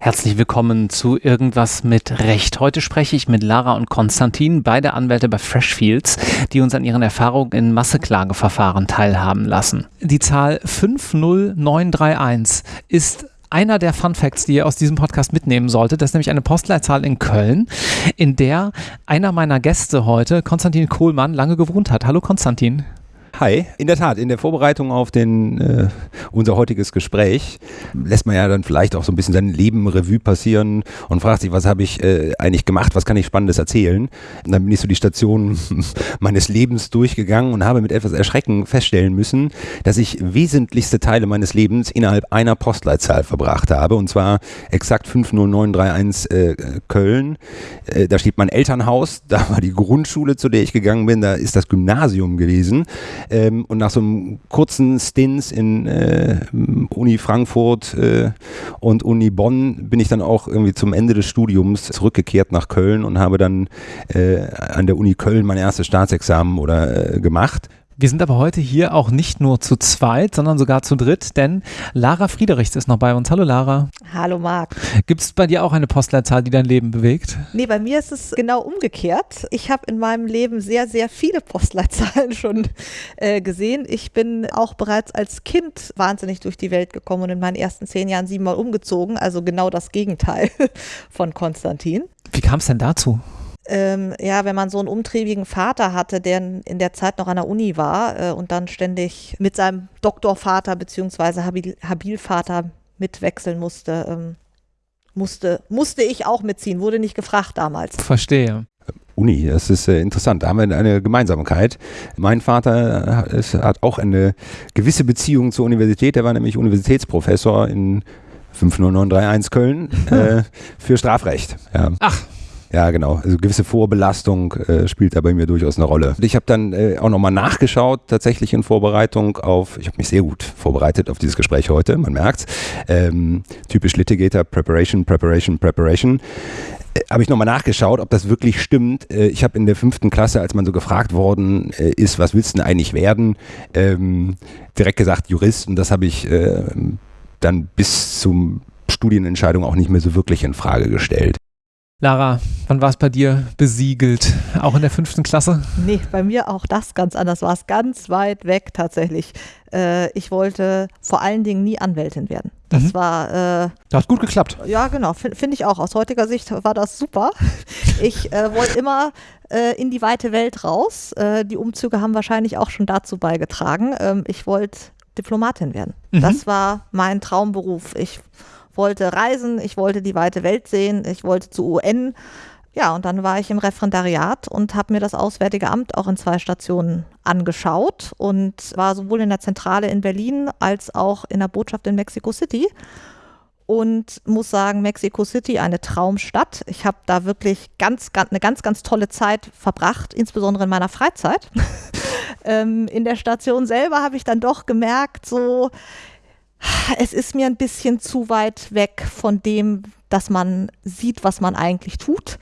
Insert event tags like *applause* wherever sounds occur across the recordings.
Herzlich willkommen zu Irgendwas mit Recht. Heute spreche ich mit Lara und Konstantin, beide Anwälte bei Freshfields, die uns an ihren Erfahrungen in Masseklageverfahren teilhaben lassen. Die Zahl 50931 ist einer der Fun Facts, die ihr aus diesem Podcast mitnehmen solltet. Das ist nämlich eine Postleitzahl in Köln, in der einer meiner Gäste heute, Konstantin Kohlmann, lange gewohnt hat. Hallo Konstantin. Hi, in der Tat, in der Vorbereitung auf den, äh, unser heutiges Gespräch lässt man ja dann vielleicht auch so ein bisschen sein Leben Revue passieren und fragt sich, was habe ich äh, eigentlich gemacht, was kann ich Spannendes erzählen. Und dann bin ich so die Station *laughs* meines Lebens durchgegangen und habe mit etwas Erschrecken feststellen müssen, dass ich wesentlichste Teile meines Lebens innerhalb einer Postleitzahl verbracht habe und zwar exakt 50931 äh, Köln. Äh, da steht mein Elternhaus, *laughs* da war die Grundschule, zu der ich gegangen bin, da ist das Gymnasium gewesen. Ähm, und nach so einem kurzen Stints in äh, Uni Frankfurt äh, und Uni Bonn bin ich dann auch irgendwie zum Ende des Studiums zurückgekehrt nach Köln und habe dann äh, an der Uni Köln mein erstes Staatsexamen oder äh, gemacht. Wir sind aber heute hier auch nicht nur zu zweit, sondern sogar zu dritt, denn Lara Friedrichs ist noch bei uns. Hallo Lara. Hallo Marc. Gibt es bei dir auch eine Postleitzahl, die dein Leben bewegt? Nee, bei mir ist es genau umgekehrt. Ich habe in meinem Leben sehr, sehr viele Postleitzahlen *laughs* schon äh, gesehen. Ich bin auch bereits als Kind wahnsinnig durch die Welt gekommen und in meinen ersten zehn Jahren siebenmal umgezogen. Also genau das Gegenteil *laughs* von Konstantin. Wie kam es denn dazu? Ähm, ja, wenn man so einen umtriebigen Vater hatte, der in der Zeit noch an der Uni war äh, und dann ständig mit seinem Doktorvater bzw. Habil Habilvater mitwechseln musste, ähm, musste, musste ich auch mitziehen, wurde nicht gefragt damals. Verstehe. Uni, das ist äh, interessant. Da haben wir eine Gemeinsamkeit. Mein Vater äh, hat auch eine gewisse Beziehung zur Universität. Er war nämlich Universitätsprofessor in 50931 Köln *laughs* äh, für Strafrecht. Ja. Ach, ja, genau. Also gewisse Vorbelastung äh, spielt da bei mir durchaus eine Rolle. Ich habe dann äh, auch nochmal nachgeschaut, tatsächlich in Vorbereitung auf, ich habe mich sehr gut vorbereitet auf dieses Gespräch heute, man merkt's. Ähm, typisch Litigator, Preparation, Preparation, Preparation äh, habe ich nochmal nachgeschaut, ob das wirklich stimmt. Äh, ich habe in der fünften Klasse, als man so gefragt worden äh, ist, was willst du denn eigentlich werden, ähm, direkt gesagt Jurist und das habe ich dann bis zum Studienentscheidung auch nicht mehr so wirklich in Frage gestellt. Lara, wann war es bei dir besiegelt? Auch in der fünften Klasse? Nee, bei mir auch das ganz anders. War es ganz weit weg tatsächlich. Äh, ich wollte vor allen Dingen nie Anwältin werden. Das mhm. war. Äh, das hat gut geklappt. Ja, genau. Finde find ich auch. Aus heutiger Sicht war das super. *laughs* Ich äh, wollte immer äh, in die weite Welt raus. Äh, die Umzüge haben wahrscheinlich auch schon dazu beigetragen. Ähm, ich wollte Diplomatin werden. Mhm. Das war mein Traumberuf. Ich wollte reisen, ich wollte die weite Welt sehen, ich wollte zu UN. Ja, und dann war ich im Referendariat und habe mir das Auswärtige Amt auch in zwei Stationen angeschaut und war sowohl in der Zentrale in Berlin als auch in der Botschaft in Mexico City. Und muss sagen, Mexico City, eine Traumstadt. Ich habe da wirklich ganz, ganz, eine ganz, ganz tolle Zeit verbracht, insbesondere in meiner Freizeit. *laughs* ähm, in der Station selber habe ich dann doch gemerkt, so, es ist mir ein bisschen zu weit weg von dem, dass man sieht, was man eigentlich tut.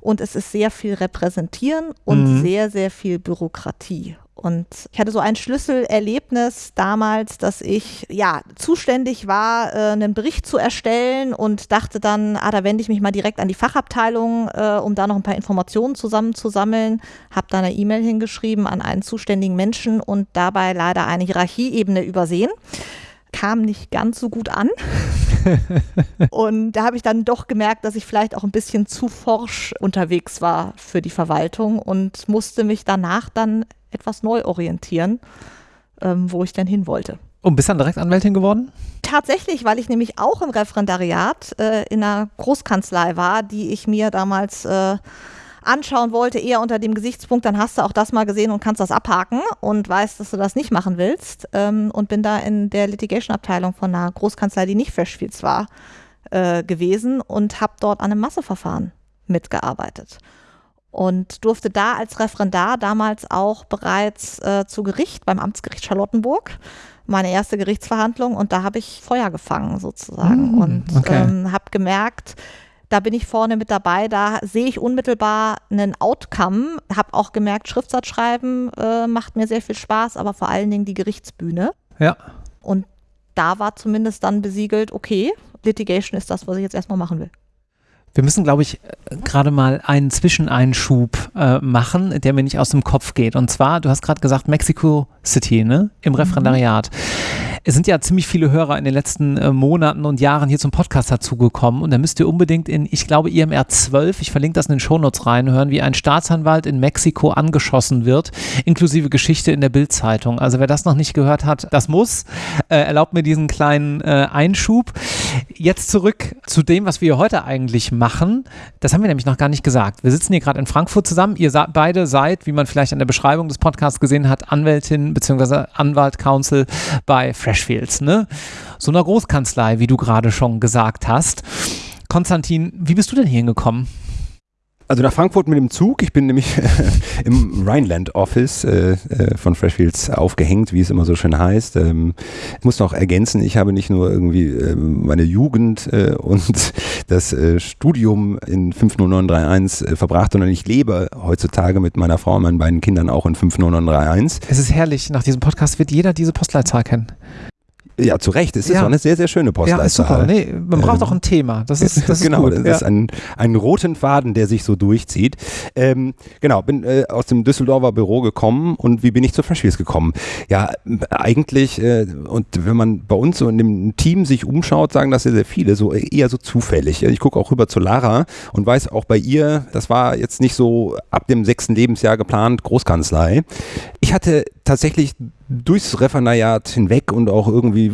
Und es ist sehr viel Repräsentieren und mhm. sehr, sehr viel Bürokratie. Und ich hatte so ein Schlüsselerlebnis damals, dass ich ja zuständig war, äh, einen Bericht zu erstellen und dachte dann, ah, da wende ich mich mal direkt an die Fachabteilung, äh, um da noch ein paar Informationen zusammenzusammeln. Habe da eine E-Mail hingeschrieben an einen zuständigen Menschen und dabei leider eine Hierarchieebene übersehen kam nicht ganz so gut an. *laughs* und da habe ich dann doch gemerkt, dass ich vielleicht auch ein bisschen zu forsch unterwegs war für die Verwaltung und musste mich danach dann etwas neu orientieren, ähm, wo ich denn hin wollte. Und bist dann direkt Anwältin geworden? Tatsächlich, weil ich nämlich auch im Referendariat äh, in einer Großkanzlei war, die ich mir damals äh, anschauen wollte, eher unter dem Gesichtspunkt, dann hast du auch das mal gesehen und kannst das abhaken und weißt, dass du das nicht machen willst. Ähm, und bin da in der Litigation-Abteilung von einer Großkanzlei, die nicht Freshfields war, äh, gewesen und habe dort an einem Masseverfahren mitgearbeitet. Und durfte da als Referendar damals auch bereits äh, zu Gericht beim Amtsgericht Charlottenburg meine erste Gerichtsverhandlung und da habe ich Feuer gefangen sozusagen mm, und okay. ähm, habe gemerkt, da bin ich vorne mit dabei, da sehe ich unmittelbar einen Outcome, habe auch gemerkt, Schriftsatz schreiben äh, macht mir sehr viel Spaß, aber vor allen Dingen die Gerichtsbühne. Ja. Und da war zumindest dann besiegelt, okay, Litigation ist das, was ich jetzt erstmal machen will. Wir müssen, glaube ich, gerade mal einen Zwischeneinschub äh, machen, der mir nicht aus dem Kopf geht. Und zwar, du hast gerade gesagt, Mexico City, ne? Im Referendariat. Mhm es sind ja ziemlich viele Hörer in den letzten äh, Monaten und Jahren hier zum Podcast dazugekommen und da müsst ihr unbedingt in, ich glaube, IMR 12, ich verlinke das in den Shownotes reinhören, wie ein Staatsanwalt in Mexiko angeschossen wird, inklusive Geschichte in der Bildzeitung. Also wer das noch nicht gehört hat, das muss. Äh, erlaubt mir diesen kleinen äh, Einschub. Jetzt zurück zu dem, was wir heute eigentlich machen. Das haben wir nämlich noch gar nicht gesagt. Wir sitzen hier gerade in Frankfurt zusammen. Ihr beide seid, wie man vielleicht an der Beschreibung des Podcasts gesehen hat, Anwältin bzw. Anwalt Counsel bei Fresh Freshfields, ne? So einer Großkanzlei, wie du gerade schon gesagt hast. Konstantin, wie bist du denn hier hingekommen? Also nach Frankfurt mit dem Zug. Ich bin nämlich *laughs* im Rhineland Office äh, äh, von Freshfields aufgehängt, wie es immer so schön heißt. Ähm, ich muss noch ergänzen, ich habe nicht nur irgendwie äh, meine Jugend äh, *laughs* und das äh, Studium in 50931 äh, verbracht, sondern ich lebe heutzutage mit meiner Frau und meinen beiden Kindern auch in 50931. Es ist herrlich. Nach diesem Podcast wird jeder diese Postleitzahl kennen. Ja, zu Recht. Es ist ja. auch eine sehr, sehr schöne Postleitzahl. Ja, ist super. Nee, man braucht ähm, auch ein Thema. Das ist, das *laughs* genau, ist gut. das ja. ist ein, ein roten Faden, der sich so durchzieht. Ähm, genau, bin äh, aus dem Düsseldorfer Büro gekommen und wie bin ich zu Freshfields gekommen? Ja, eigentlich, äh, und wenn man bei uns so in dem Team sich umschaut, sagen das sehr, sehr viele, so eher so zufällig. Ich gucke auch rüber zu Lara und weiß auch bei ihr, das war jetzt nicht so ab dem sechsten Lebensjahr geplant, Großkanzlei. Ich hatte tatsächlich durchs Referendariat hinweg und auch irgendwie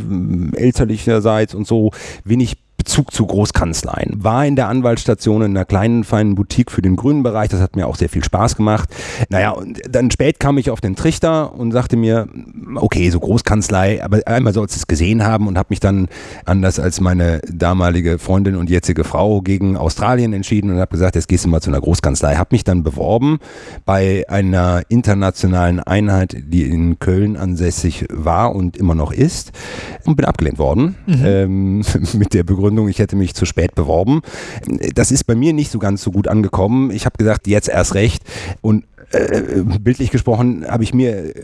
elterlicherseits und so wenig Bezug zu Großkanzleien. War in der Anwaltsstation in einer kleinen, feinen Boutique für den grünen Bereich. Das hat mir auch sehr viel Spaß gemacht. Naja, und dann spät kam ich auf den Trichter und sagte mir, okay, so Großkanzlei, aber einmal sollst du es gesehen haben und habe mich dann, anders als meine damalige Freundin und jetzige Frau, gegen Australien entschieden und habe gesagt, jetzt gehst du mal zu einer Großkanzlei. Habe mich dann beworben bei einer internationalen Einheit, die in Köln ansässig war und immer noch ist und bin abgelehnt worden mhm. ähm, *laughs* mit der Begründung, Begründung, ich hätte mich zu spät beworben. Das ist bei mir nicht so ganz so gut angekommen. Ich habe gesagt, jetzt erst recht. Und äh, bildlich gesprochen habe ich mir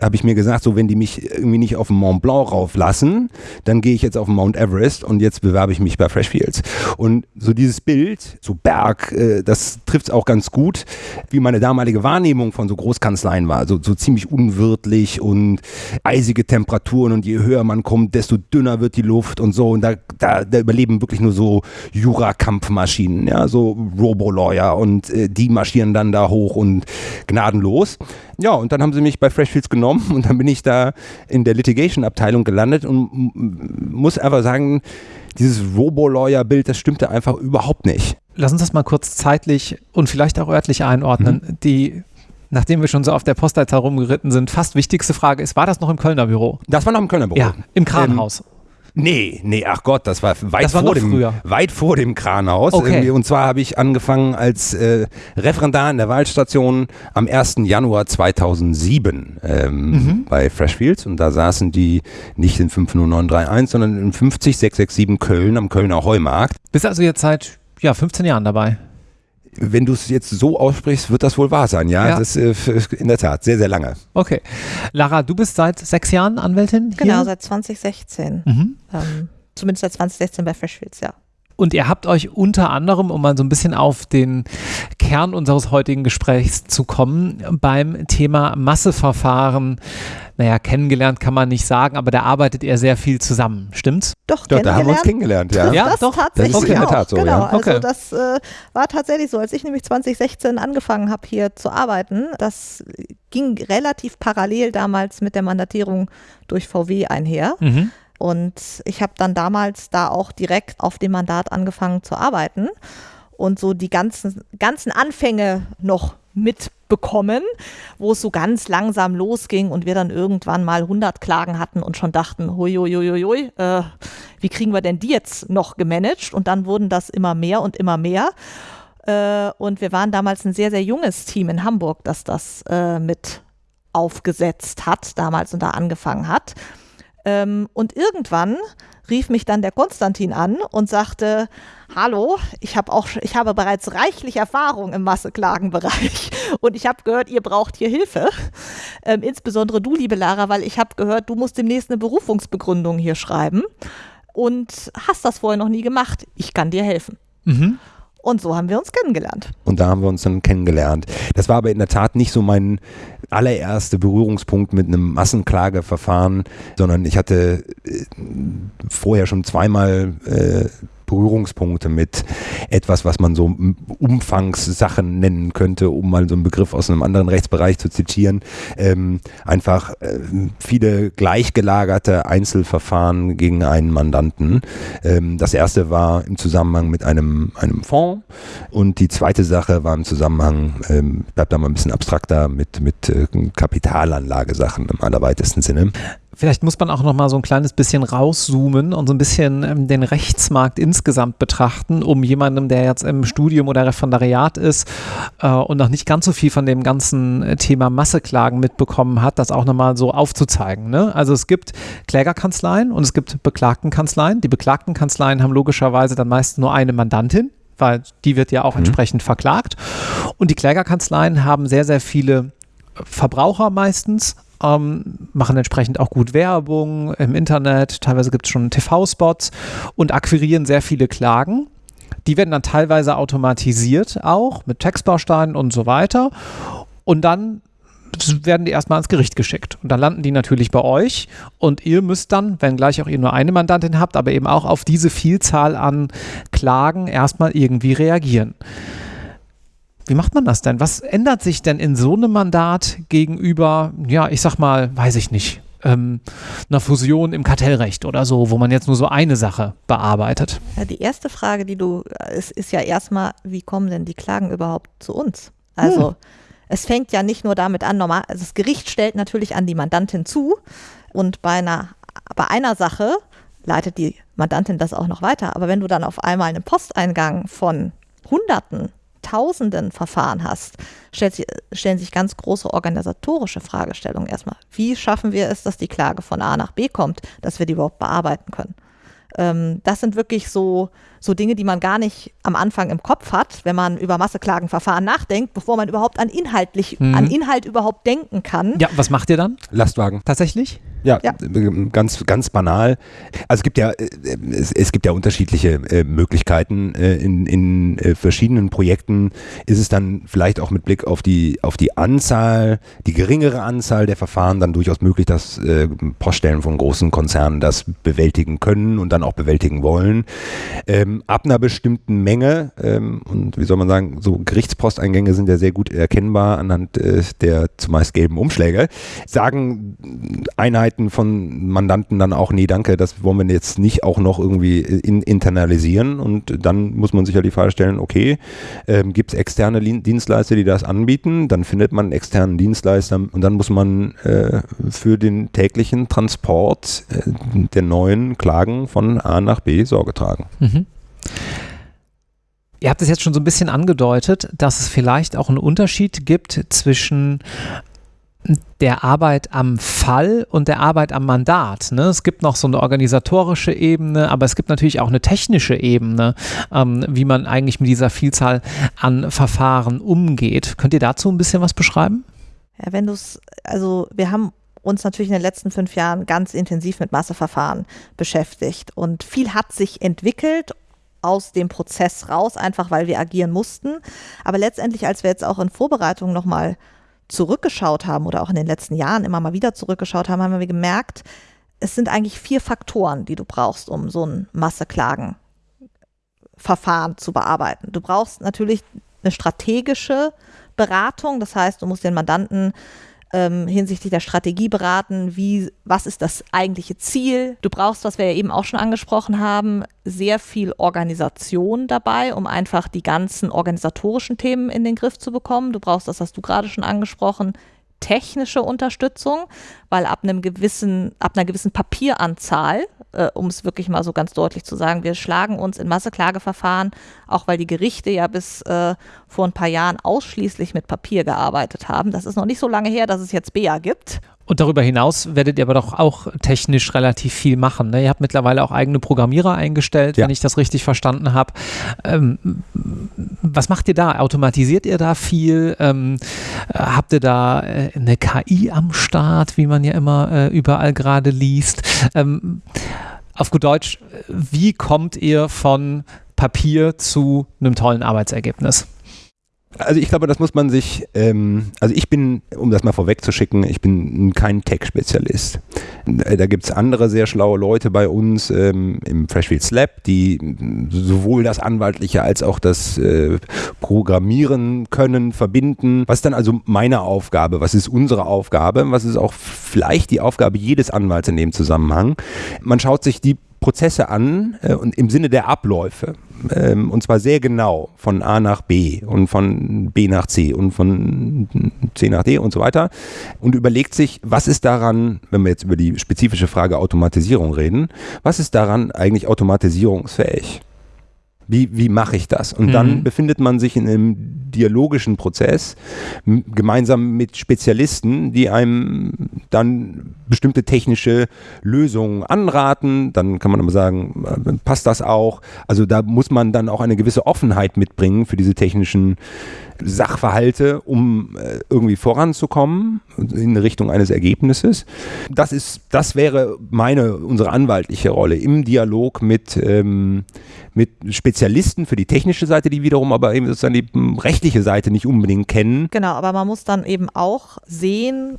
habe ich mir gesagt, so wenn die mich irgendwie nicht auf den Mont Blanc rauflassen, dann gehe ich jetzt auf den Mount Everest und jetzt bewerbe ich mich bei Freshfields. Und so dieses Bild, so Berg, äh, das trifft es auch ganz gut, wie meine damalige Wahrnehmung von so Großkanzleien war. So, so ziemlich unwirtlich und eisige Temperaturen und je höher man kommt, desto dünner wird die Luft und so. Und da, da, da überleben wirklich nur so Jura-Kampfmaschinen, ja, so Robo-Lawyer und äh, die marschieren dann da hoch und gnadenlos. Ja, und dann haben sie mich bei Freshfields genommen und dann bin ich da in der Litigation-Abteilung gelandet und muss einfach sagen, dieses Robo-Lawyer-Bild, das stimmte einfach überhaupt nicht. Lass uns das mal kurz zeitlich und vielleicht auch örtlich einordnen. Mhm. Die nachdem wir schon so auf der Postleitzahl rumgeritten sind, fast wichtigste Frage ist, war das noch im Kölner Büro? Das war noch im Kölner Büro. Ja, im Kranhaus. Ähm, Nee, nee, ach Gott, das war weit, das war vor, dem, früher. weit vor dem Kranhaus. Okay. Und zwar habe ich angefangen als äh, Referendar in der Wahlstation am 1. Januar 2007 ähm, mhm. bei Freshfields. Und da saßen die nicht in 50931, sondern in 50667 Köln am Kölner Heumarkt. Bist also jetzt seit ja, 15 Jahren dabei? Wenn du es jetzt so aussprichst, wird das wohl wahr sein, ja? ja. Das ist äh, in der Tat sehr, sehr lange. Okay. Lara, du bist seit sechs Jahren Anwältin? Hier? Genau, seit 2016. Mhm. Ähm, zumindest seit 2016 bei Freshfields, ja. Und ihr habt euch unter anderem, um mal so ein bisschen auf den Kern unseres heutigen Gesprächs zu kommen, beim Thema Masseverfahren, naja, kennengelernt kann man nicht sagen, aber da arbeitet ihr sehr viel zusammen, stimmt's? Doch, doch da haben wir uns kennengelernt, ja. Ja, das doch. tatsächlich das ist in der Tat so, genau. ja. Also okay. das äh, war tatsächlich so, als ich nämlich 2016 angefangen habe, hier zu arbeiten, das ging relativ parallel damals mit der Mandatierung durch VW einher. Mhm. Und ich habe dann damals da auch direkt auf dem Mandat angefangen zu arbeiten und so die ganzen, ganzen Anfänge noch mitbekommen, wo es so ganz langsam losging und wir dann irgendwann mal 100 Klagen hatten und schon dachten, huiuiuiui, äh, wie kriegen wir denn die jetzt noch gemanagt? Und dann wurden das immer mehr und immer mehr. Äh, und wir waren damals ein sehr, sehr junges Team in Hamburg, das das äh, mit aufgesetzt hat, damals und da angefangen hat. Ähm, und irgendwann rief mich dann der Konstantin an und sagte, hallo, ich habe auch, ich habe bereits reichlich Erfahrung im Masseklagenbereich *laughs* und ich habe gehört, ihr braucht hier Hilfe. Ähm, insbesondere du, liebe Lara, weil ich habe gehört, du musst demnächst eine Berufungsbegründung hier schreiben und hast das vorher noch nie gemacht. Ich kann dir helfen. Mhm. Und so haben wir uns kennengelernt. Und da haben wir uns dann kennengelernt. Das war aber in der Tat nicht so mein allererster Berührungspunkt mit einem Massenklageverfahren, sondern ich hatte äh, vorher schon zweimal äh, Berührungspunkte mit etwas, was man so Umfangssachen nennen könnte, um mal so einen Begriff aus einem anderen Rechtsbereich zu zitieren. Ähm, einfach äh, viele gleichgelagerte Einzelverfahren gegen einen Mandanten. Ähm, das erste war im Zusammenhang mit einem, einem Fonds und die zweite Sache war im Zusammenhang, ähm, bleibt da mal ein bisschen abstrakter, mit, mit äh, Kapitalanlagesachen im allerweitesten Sinne. Vielleicht muss man auch noch mal so ein kleines bisschen rauszoomen und so ein bisschen ähm, den Rechtsmarkt insgesamt betrachten, um jemandem, der jetzt im Studium oder Referendariat ist äh, und noch nicht ganz so viel von dem ganzen äh, Thema Masseklagen mitbekommen hat, das auch noch mal so aufzuzeigen. Ne? Also es gibt Klägerkanzleien und es gibt Beklagtenkanzleien. Die Beklagtenkanzleien haben logischerweise dann meist nur eine Mandantin, weil die wird ja auch mhm. entsprechend verklagt. Und die Klägerkanzleien haben sehr, sehr viele Verbraucher meistens ähm, machen entsprechend auch gut Werbung im Internet, teilweise gibt es schon TV-Spots und akquirieren sehr viele Klagen. Die werden dann teilweise automatisiert auch mit Textbausteinen und so weiter. Und dann werden die erstmal ans Gericht geschickt. Und dann landen die natürlich bei euch und ihr müsst dann, wenn gleich auch ihr nur eine Mandantin habt, aber eben auch auf diese Vielzahl an Klagen erstmal irgendwie reagieren. Wie macht man das denn? Was ändert sich denn in so einem Mandat gegenüber, ja, ich sag mal, weiß ich nicht, ähm, einer Fusion im Kartellrecht oder so, wo man jetzt nur so eine Sache bearbeitet? Ja, die erste Frage, die du, ist, ist ja erstmal, wie kommen denn die Klagen überhaupt zu uns? Also, hm. es fängt ja nicht nur damit an, normal, also das Gericht stellt natürlich an die Mandantin zu und bei einer, bei einer Sache leitet die Mandantin das auch noch weiter. Aber wenn du dann auf einmal einen Posteingang von Hunderten Tausenden Verfahren hast, stellt, stellen sich ganz große organisatorische Fragestellungen erstmal. Wie schaffen wir es, dass die Klage von A nach B kommt, dass wir die überhaupt bearbeiten können? Ähm, das sind wirklich so, so Dinge, die man gar nicht am Anfang im Kopf hat, wenn man über Masseklagenverfahren nachdenkt, bevor man überhaupt an inhaltlich, mhm. an Inhalt überhaupt denken kann. Ja, was macht ihr dann? Lastwagen. Tatsächlich? Ja, ja, ganz, ganz banal. Also es gibt ja, äh, es, es gibt ja unterschiedliche äh, Möglichkeiten. Äh, in, in äh, verschiedenen Projekten ist es dann vielleicht auch mit Blick auf die, auf die Anzahl, die geringere Anzahl der Verfahren dann durchaus möglich, dass äh, Poststellen von großen Konzernen das bewältigen können und dann auch bewältigen wollen. Ähm, ab einer bestimmten Menge, ähm, und wie soll man sagen, so Gerichtsposteingänge sind ja sehr gut erkennbar anhand der zumeist gelben Umschläge, sagen Einheiten, Seiten von Mandanten dann auch, nee, danke, das wollen wir jetzt nicht auch noch irgendwie in, internalisieren. Und dann muss man sich ja die Frage stellen, okay, ähm, gibt es externe Dienstleister, die das anbieten? Dann findet man einen externen Dienstleister und dann muss man äh, für den täglichen Transport äh, der neuen Klagen von A nach B Sorge tragen. Mhm. Ihr habt es jetzt schon so ein bisschen angedeutet, dass es vielleicht auch einen Unterschied gibt zwischen der Arbeit am Fall und der Arbeit am Mandat. Ne? Es gibt noch so eine organisatorische Ebene, aber es gibt natürlich auch eine technische Ebene, ähm, wie man eigentlich mit dieser Vielzahl an Verfahren umgeht. Könnt ihr dazu ein bisschen was beschreiben? Ja, wenn du es, also wir haben uns natürlich in den letzten fünf Jahren ganz intensiv mit Masseverfahren beschäftigt und viel hat sich entwickelt aus dem Prozess raus, einfach weil wir agieren mussten. Aber letztendlich, als wir jetzt auch in Vorbereitung nochmal zurückgeschaut haben oder auch in den letzten Jahren immer mal wieder zurückgeschaut haben, haben wir gemerkt, es sind eigentlich vier Faktoren, die du brauchst, um so ein Masseklagenverfahren zu bearbeiten. Du brauchst natürlich eine strategische Beratung, das heißt, du musst den Mandanten ähm, hinsichtlich der Strategie beraten, wie, was ist das eigentliche Ziel. Du brauchst, was wir ja eben auch schon angesprochen haben, sehr viel Organisation dabei, um einfach die ganzen organisatorischen Themen in den Griff zu bekommen. Du brauchst, das hast du gerade schon angesprochen, technische Unterstützung, weil ab einem gewissen, ab einer gewissen Papieranzahl, äh, um es wirklich mal so ganz deutlich zu sagen, wir schlagen uns in Masseklageverfahren, auch weil die Gerichte ja bis äh, vor ein paar Jahren ausschließlich mit Papier gearbeitet haben. Das ist noch nicht so lange her, dass es jetzt BEA gibt. Und darüber hinaus werdet ihr aber doch auch technisch relativ viel machen. Ne? Ihr habt mittlerweile auch eigene Programmierer eingestellt, ja. wenn ich das richtig verstanden habe. Ähm, was macht ihr da? Automatisiert ihr da viel? Ähm, habt ihr da äh, eine KI am Start, wie man ja immer äh, überall gerade liest? Ähm, auf gut Deutsch, wie kommt ihr von Papier zu einem tollen Arbeitsergebnis? Also ich glaube, das muss man sich, ähm, also ich bin, um das mal vorwegzuschicken, ich bin kein Tech-Spezialist. Da gibt es andere sehr schlaue Leute bei uns ähm, im Freshfields Lab, die sowohl das Anwaltliche als auch das äh, Programmieren können, verbinden. Was ist dann also meine Aufgabe? Was ist unsere Aufgabe? Was ist auch vielleicht die Aufgabe jedes Anwalts in dem Zusammenhang? Man schaut sich die Prozesse an äh, und im Sinne der Abläufe. Ähm, und zwar sehr genau von A nach B und von B nach C und von C nach D und so weiter. Und überlegt sich, was ist daran, wenn wir jetzt über die spezifische Frage Automatisierung reden, was ist daran eigentlich automatisierungsfähig? Wie, wie mache ich das? Und mhm. dann befindet man sich in einem dialogischen Prozess gemeinsam mit Spezialisten, die einem dann bestimmte technische Lösungen anraten. Dann kann man aber sagen, äh, passt das auch? Also da muss man dann auch eine gewisse Offenheit mitbringen für diese technischen Sachverhalte, um äh, irgendwie voranzukommen in Richtung eines Ergebnisses. Das ist, das wäre meine, unsere anwaltliche Rolle im Dialog mit, ähm, mit Spezialisten für die technische Seite, die wiederum aber eben sozusagen die hm, rechtliche Seite nicht unbedingt kennen. Genau, aber man muss dann eben auch sehen,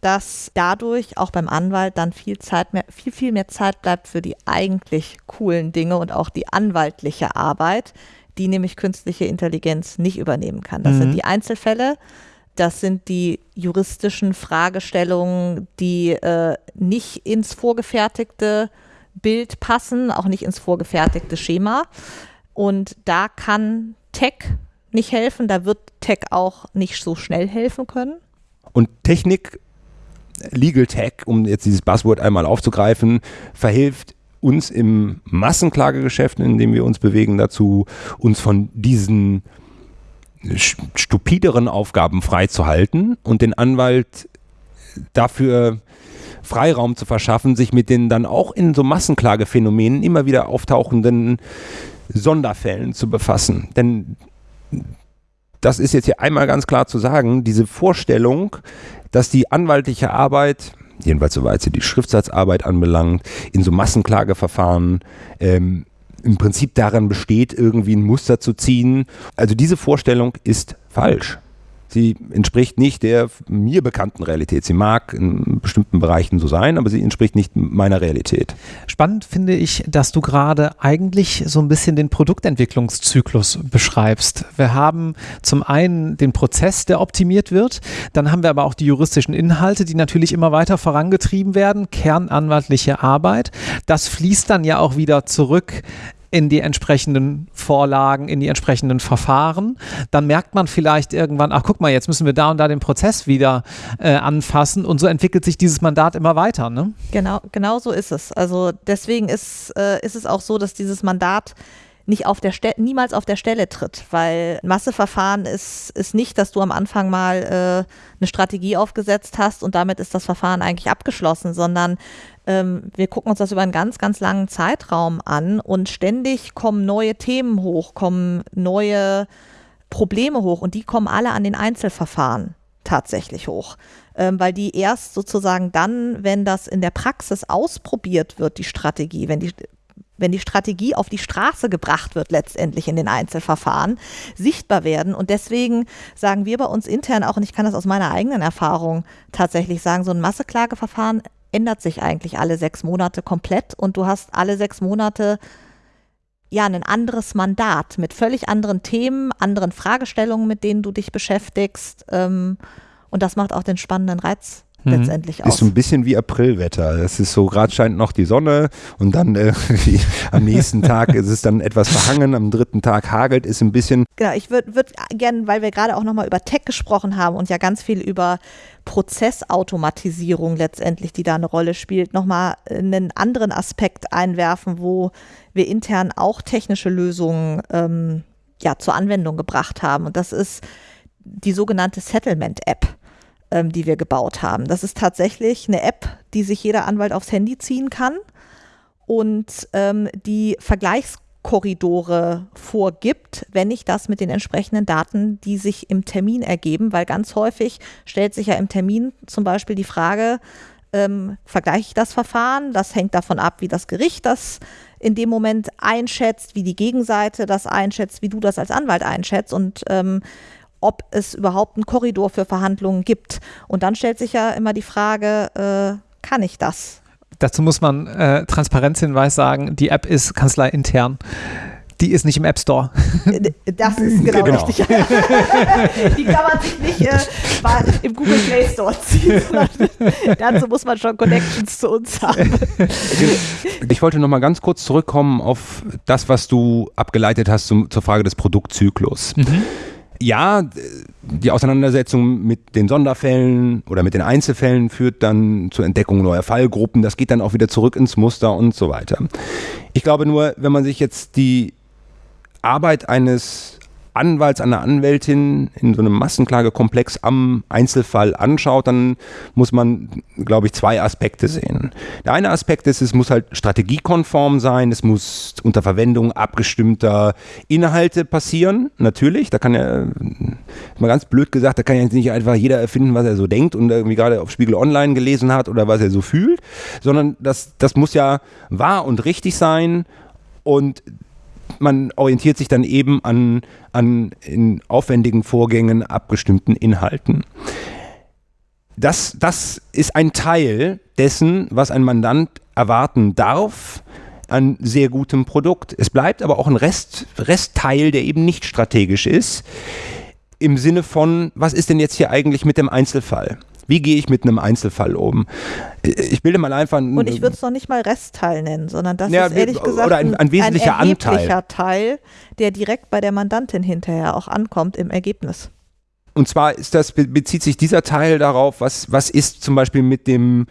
dass dadurch auch beim Anwalt dann viel Zeit mehr, viel, viel mehr Zeit bleibt für die eigentlich coolen Dinge und auch die anwaltliche Arbit, die nämlich künstliche Intelligenz nicht übernehmen kann. Das mhm. sind die Einzelfälle, das sind die juristischen Fragestellungen, die äh, nicht ins vorgefertigte Bild passen, auch nicht ins vorgefertigte Schema. Und da kann Tech nicht helfen, da wird Tech auch nicht so schnell helfen können. Und Technik, Legal Tech, um jetzt dieses Buzzword einmal aufzugreifen, verhilft uns im Massenklagegeschäft, in dem wir uns bewegen, dazu, uns von diesen stupideren Aufgaben freizuhalten und den Anwalt dafür Freiraum zu verschaffen, sich mit den dann auch in so Massenklagephänomenen immer wieder auftauchenden Sonderfällen zu befassen. Denn das ist jetzt hier einmal ganz klar zu sagen, diese Vorstellung, dass die anwaltliche Arbeit jedenfalls soweit sie die Schriftsatzarbeit anbelangt, in so Massenklageverfahren ähm, im Prinzip daran besteht, irgendwie ein Muster zu ziehen. Also diese Vorstellung ist falsch. Sie entspricht nicht der mir bekannten Realität. Sie mag in bestimmten Bereichen so sein, aber sie entspricht nicht meiner Realität. Spannend finde ich, dass du gerade eigentlich so ein bisschen den Produktentwicklungszyklus beschreibst. Wir haben zum einen den Prozess, der optimiert wird, dann haben wir aber auch die juristischen Inhalte, die natürlich immer weiter vorangetrieben werden, kernanwaltliche Arbeit. Das fließt dann ja auch wieder zurück in die entsprechenden Vorlagen, in die entsprechenden Verfahren. Dann merkt man vielleicht irgendwann, ach guck mal, jetzt müssen wir da und da den Prozess wieder äh, anfassen und so entwickelt sich dieses Mandat immer weiter. Ne? Genau, genau so ist es. Also deswegen ist, äh, ist es auch so, dass dieses Mandat nicht auf der Stelle, niemals auf der Stelle tritt, weil Masseverfahren ist, ist nicht, dass du am Anfang mal äh, eine Strategie aufgesetzt hast und damit ist das Verfahren eigentlich abgeschlossen, sondern ähm, wir gucken uns das über einen ganz, ganz langen Zeitraum an und ständig kommen neue Themen hoch, kommen neue Probleme hoch und die kommen alle an den Einzelverfahren tatsächlich hoch, ähm, weil die erst sozusagen dann, wenn das in der Praxis ausprobiert wird, die Strategie, wenn die wenn die Strategie auf die Straße gebracht wird, letztendlich in den Einzelverfahren, sichtbar werden. Und deswegen sagen wir bei uns intern auch, und ich kann das aus meiner eigenen Erfahrung tatsächlich sagen, so ein Masseklageverfahren ändert sich eigentlich alle sechs Monate komplett und du hast alle sechs Monate ja ein anderes Mandat mit völlig anderen Themen, anderen Fragestellungen, mit denen du dich beschäftigst. Ähm, und das macht auch den spannenden Reiz mhm. letztendlich aus. Ist so ein bisschen wie Aprilwetter. Es ist so, gerade scheint noch die Sonne und dann äh, *laughs* am nächsten Tag ist es dann etwas verhangen, am dritten Tag hagelt es ein bisschen. Genau, ich würde würd gerne, weil wir gerade auch nochmal über Tech gesprochen haben und ja ganz viel über Prozessautomatisierung letztendlich, die da eine Rolle spielt, nochmal einen anderen Aspekt einwerfen, wo wir intern auch technische Lösungen ähm, ja, zur Anwendung gebracht haben. Und das ist die sogenannte Settlement-App. Ähm, die wir gebaut haben. Das ist tatsächlich eine App, die sich jeder Anwalt aufs Handy ziehen kann und ähm, die Vergleichskorridore vorgibt, wenn ich das mit den entsprechenden Daten, die sich im Termin ergeben, weil ganz häufig stellt sich ja im Termin zum Beispiel die Frage, ähm, vergleiche ich das Verfahren? Das hängt davon ab, wie das Gericht das in dem Moment einschätzt, wie die Gegenseite das einschätzt, wie du das als Anwalt einschätzt und ähm, ob es überhaupt einen Korridor für Verhandlungen gibt. Und dann stellt sich ja immer die Frage, äh, kann ich das? Dazu muss man äh, Transparenzhinweis sagen, die App ist kanzleiintern. Die ist nicht im App Store. *laughs* Das ist genau, genau. richtig. *laughs* die kann man sich nicht äh, im Google Play Store ziehen. *laughs* dazu muss man schon Connections zu uns haben. Ich wollte noch mal ganz kurz zurückkommen auf das, was du abgeleitet hast zum, zur Frage des Produktzyklus. Mhm ja, die Auseinandersetzung mit den Sonderfällen oder mit den Einzelfällen führt dann zur Entdeckung neuer Fallgruppen. Das geht dann auch wieder zurück ins Muster und so weiter. Ich glaube nur, wenn man sich jetzt die Arbeit eines Anwalts, einer Anwältin in so einem Massenklagekomplex am Einzelfall anschaut, dann muss man, glaube ich, zwei Aspekte sehen. Der eine Aspekt ist, es muss halt strategiekonform sein, es muss unter Verwendung abgestimmter Inhalte passieren, natürlich. Da kann ja, mal ganz blöd gesagt, da kann ja nicht einfach jeder erfinden, was er so denkt und irgendwie gerade auf Spiegel Online gelesen hat oder was er so fühlt, sondern das, das muss ja wahr und richtig sein und man orientiert sich dann eben an, an in aufwendigen Vorgängen abgestimmten Inhalten. Das, das ist ein Teil dessen, was ein Mandant erwarten darf an sehr gutem Produkt. Es bleibt aber auch ein Rest, Restteil, der eben nicht strategisch ist, im Sinne von, was ist denn jetzt hier eigentlich mit dem Einzelfall? Wie gehe ich mit einem Einzelfall um? Ich bilde mal einfach. Und ich würde es noch nicht mal Restteil nennen, sondern das ja, ist ehrlich gesagt oder ein, ein wesentlicher ein Anteil. Teil, der direkt bei der Mandantin hinterher auch ankommt im Ergebnis. Und zwar ist das, bezieht sich dieser Teil darauf, was, was ist zum Beispiel mit dem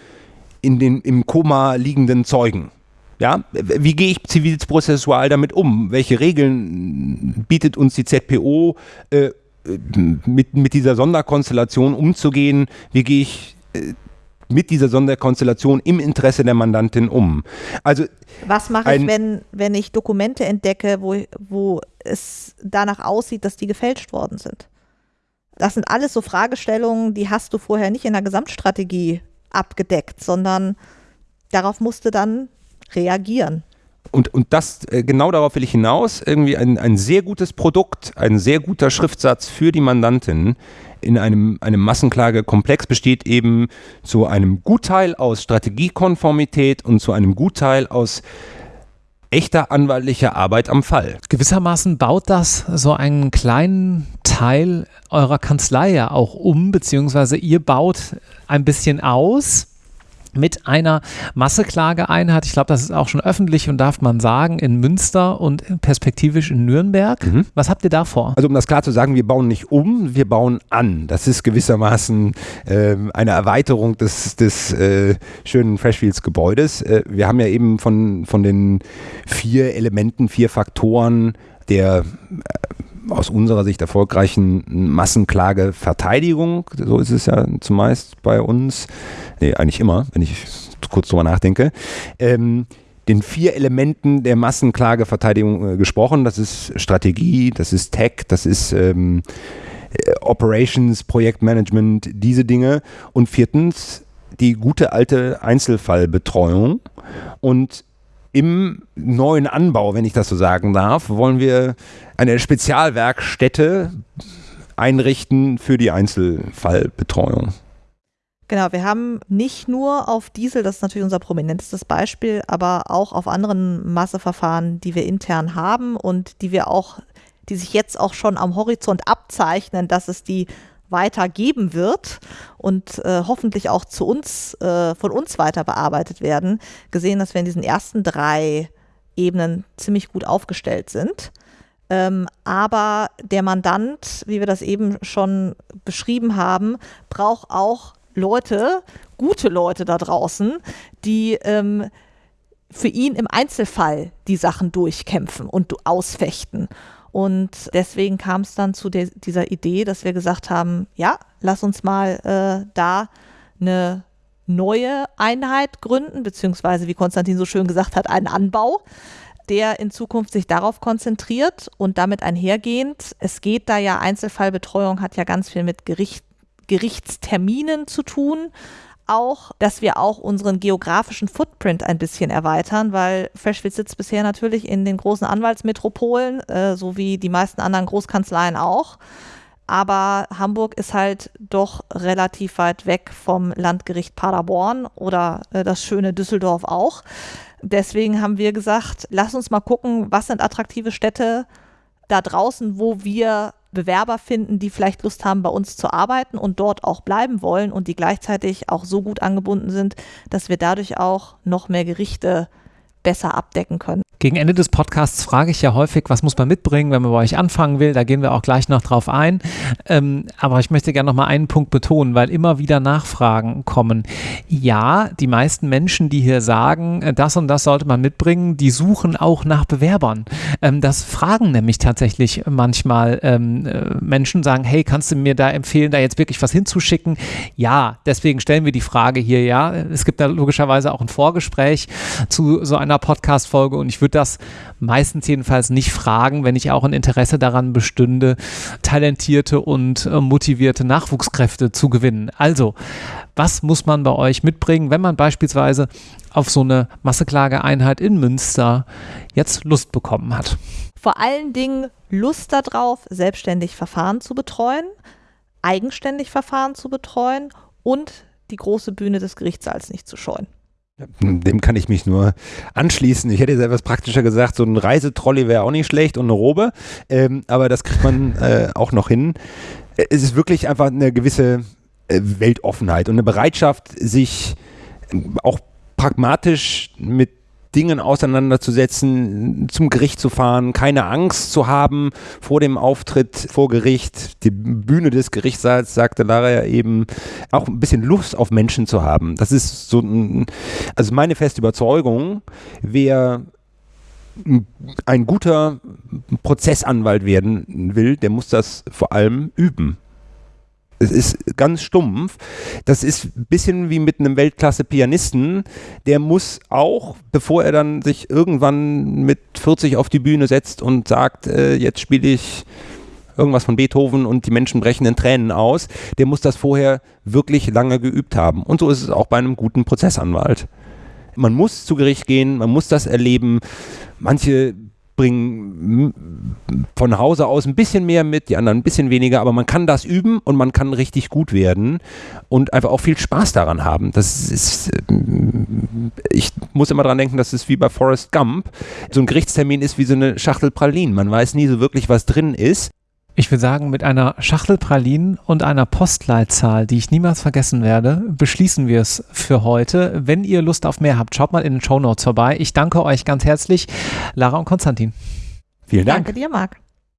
in den, im Koma liegenden Zeugen? Ja, wie gehe ich zivilprozessual damit um? Welche Regeln bietet uns die ZPO, äh, mit, mit dieser Sonderkonstellation umzugehen. Wie gehe ich äh, mit dieser Sonderkonstellation im Interesse der Mandantin um. Also was mache ich, wenn, wenn ich Dokumente entdecke, wo, wo es danach aussieht, dass die gefälscht worden sind? Das sind alles so Fragestellungen, die hast du vorher nicht in der Gesamtstrategie abgedeckt, sondern darauf musste dann reagieren und, und das, äh, genau darauf will ich hinaus, irgendwie ein, ein sehr gutes Produkt, ein sehr guter Schriftsatz für die Mandantin in einem, einem Massenklagekomplex besteht eben zu einem Gutteil aus Strategiekonformität und zu einem Gutteil aus echter anwaltlicher Arbeit am Fall. Gewissermaßen baut das so einen kleinen Teil eurer Kanzlei ja auch um, beziehungsweise ihr baut ein bisschen aus mit einer Masseklageeinheit, ich glaube, das ist auch schon öffentlich und darf man sagen, in Münster und perspektivisch in Nürnberg. Mhm. Was habt ihr da vor? Also um das klar zu sagen, wir bauen nicht um, wir bauen an. Das ist gewissermaßen äh, eine Erweiterung des, des äh, schönen Freshfields Gebäudes. Äh, wir haben ja eben von, von den vier Elementen, vier Faktoren der äh, aus unserer Sicht erfolgreichen Massenklageverteidigung, so ist es ja zumeist bei uns, nee, eigentlich immer, wenn ich kurz drüber nachdenke, ähm, den vier Elementen der Massenklageverteidigung äh, gesprochen. Das ist Strategie, das ist Tech, das ist ähm, äh, Operations, Projektmanagement, diese Dinge. Und viertens die gute alte Einzelfallbetreuung. Und im neuen Anbau, wenn ich das so sagen darf, wollen wir eine Spezialwerkstätte einrichten für die Einzelfallbetreuung. Genau, wir haben nicht nur auf Diesel, das ist natürlich unser prominentestes Beispiel, aber auch auf anderen Masseverfahren, die wir intern haben und die wir auch, die sich jetzt auch schon am Horizont abzeichnen, dass es die weitergeben wird und äh, hoffentlich auch zu uns, äh, von uns weiter bearbeitet werden, gesehen, dass wir in diesen ersten drei Ebenen ziemlich gut aufgestellt sind. Ähm, aber der Mandant, wie wir das eben schon beschrieben haben, braucht auch Leute, gute Leute da draußen, die ähm, für ihn im Einzelfall die Sachen durchkämpfen und ausfechten. Und deswegen kam es dann zu der, dieser Idee, dass wir gesagt haben, ja, lass uns mal äh, da eine neue Einheit gründen, beziehungsweise wie Konstantin so schön gesagt hat, einen Anbau, der in Zukunft sich darauf konzentriert und damit einhergehend, es geht da ja, Einzelfallbetreuung hat ja ganz viel mit Gericht, Gerichtsterminen zu tun, auch, dass wir auch unseren geografischen Footprint ein bisschen erweitern, weil Freshfield sitzt bisher natürlich in den großen Anwaltsmetropolen, äh, so wie die meisten anderen Großkanzleien auch. Aber Hamburg ist halt doch relativ weit weg vom Landgericht Paderborn oder äh, das schöne Düsseldorf auch. Deswegen haben wir gesagt, lass uns mal gucken, was sind attraktive Städte da draußen, wo wir Bewerber finden, die vielleicht Lust haben, bei uns zu arbeiten und dort auch bleiben wollen und die gleichzeitig auch so gut angebunden sind, dass wir dadurch auch noch mehr Gerichte besser abdecken können. Gegen Ende des Podcasts frage ich ja häufig, was muss man mitbringen, wenn man bei euch anfangen will. Da gehen wir auch gleich noch drauf ein. Ähm, aber ich möchte gerne noch mal einen Punkt betonen, weil immer wieder Nachfragen kommen. Ja, die meisten Menschen, die hier sagen, äh, das und das sollte man mitbringen, die suchen auch nach Bewerbern. Ähm, das fragen nämlich tatsächlich manchmal ähm, äh, Menschen, sagen, hey, kannst du mir da empfehlen, da jetzt wirklich was hinzuschicken? Ja, deswegen stellen wir die Frage hier, ja. Es gibt da logischerweise auch ein Vorgespräch zu so einer Podcast-Folge und ich würde das meistens jedenfalls nicht fragen, wenn ich auch ein Interesse daran bestünde, talentierte und äh, motivierte Nachwuchskräfte zu gewinnen. Also, was muss man bei euch mitbringen, wenn man beispielsweise auf so eine Masseklageeinheit in Münster jetzt Lust bekommen hat? Vor allen Dingen Lust darauf, selbstständig Verfahren zu betreuen, eigenständig Verfahren zu betreuen und die große Bühne des Gerichtssaals nicht zu scheuen. Dem kann ich mich nur anschließen. Ich hätte jetzt etwas praktischer gesagt, so ein Reisetrolley wäre auch nicht schlecht und eine Robe, ähm, aber das kriegt man *laughs* äh, auch noch hin. Es ist wirklich einfach eine gewisse äh, Weltoffenheit und eine Bereitschaft, sich auch pragmatisch mit Dingen auseinanderzusetzen, zum Gericht zu fahren, keine Angst zu haben vor dem Auftritt vor Gericht, die Bühne des Gerichtssaals, sagte Lara ja eben, auch ein bisschen Lust auf Menschen zu haben. Das ist so ein, also meine feste Überzeugung, wer ein guter Prozessanwalt werden will, der muss das vor allem üben. Es ist ganz stumpf. Das ist ein bisschen wie mit einem Weltklasse-Pianisten. Der muss auch, bevor er dann sich irgendwann mit 40 auf die Bühne setzt und sagt, äh, jetzt spiele ich irgendwas von Beethoven und die Menschen brechen in Tränen aus, der muss das vorher wirklich lange geübt haben. Und so ist es auch bei einem guten Prozessanwalt. Man muss zu Gericht gehen, man muss das erleben. Manche bringen von Hause aus ein bisschen mehr mit, die anderen ein bisschen weniger, aber man kann das üben und man kann richtig gut werden und einfach auch viel Spaß daran haben. Das ist, äh, ich muss immer dran denken, das ist wie bei Forrest Gump. So ein Gerichtstermin ist wie so eine Schachtel Pralinen. Man weiß nie so wirklich, was drin ist. Ich würde sagen, mit einer Schachtel Pralinen und einer Postleitzahl, die ich niemals vergessen werde, beschließen wir es für heute. Wenn ihr Lust auf mehr habt, schaut mal in den Show Notes vorbei. Ich danke euch ganz herzlich, Lara und Konstantin. Vielen Dank. Danke dir, Marc.